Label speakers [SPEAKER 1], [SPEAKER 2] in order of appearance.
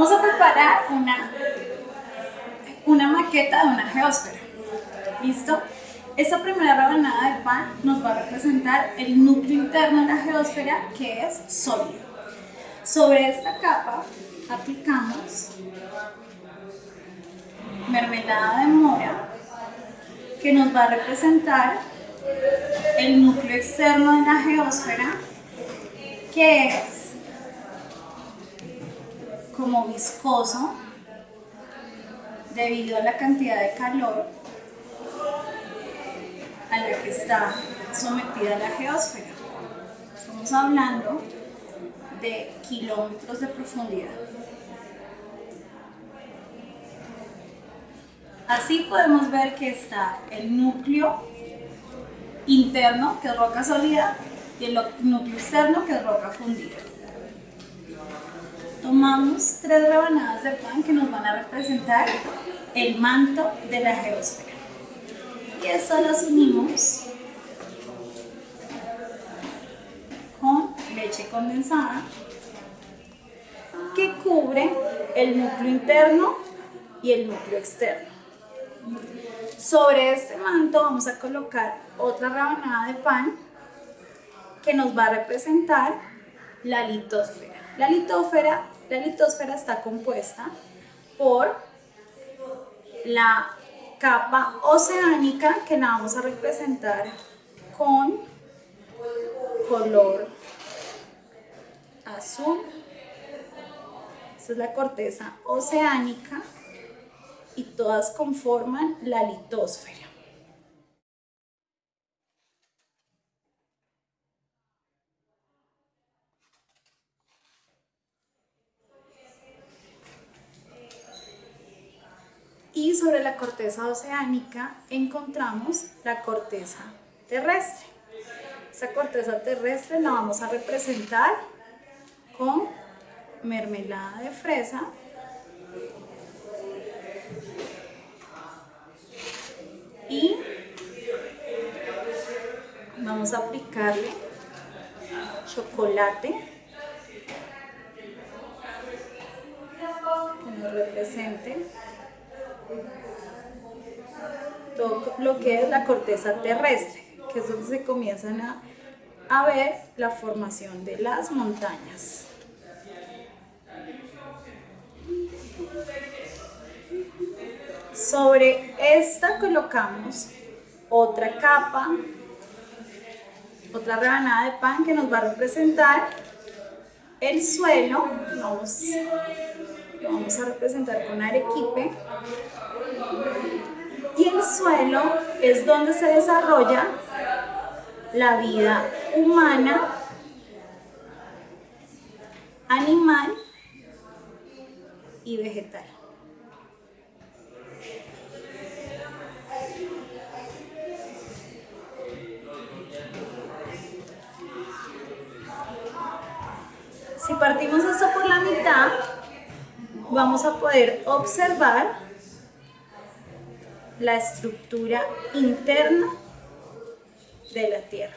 [SPEAKER 1] Vamos a preparar una, una maqueta de una geósfera. ¿Listo? Esta primera rebanada de pan nos va a representar el núcleo interno de la geósfera que es sólido. Sobre esta capa aplicamos mermelada de mora que nos va a representar el núcleo externo de la geósfera que es como viscoso debido a la cantidad de calor a la que está sometida la geósfera. Estamos hablando de kilómetros de profundidad. Así podemos ver que está el núcleo interno, que es roca sólida, y el núcleo externo, que es roca fundida. Tomamos tres rebanadas de pan que nos van a representar el manto de la geosfera. Y esto las unimos con leche condensada que cubre el núcleo interno y el núcleo externo. Sobre este manto vamos a colocar otra rebanada de pan que nos va a representar la litosfera. La litosfera, la litosfera está compuesta por la capa oceánica que la vamos a representar con color azul. Esta es la corteza oceánica y todas conforman la litosfera. Y sobre la corteza oceánica encontramos la corteza terrestre. Esa corteza terrestre la vamos a representar con mermelada de fresa y vamos a aplicarle chocolate que nos represente todo lo que es la corteza terrestre, que es donde se comienzan a, a ver la formación de las montañas. Sobre esta colocamos otra capa, otra rebanada de pan que nos va a representar el suelo. Vamos, vamos a representar con arequipe y el suelo es donde se desarrolla la vida humana, animal y vegetal. Si partimos esto por la mitad, vamos a poder observar la estructura interna de la Tierra.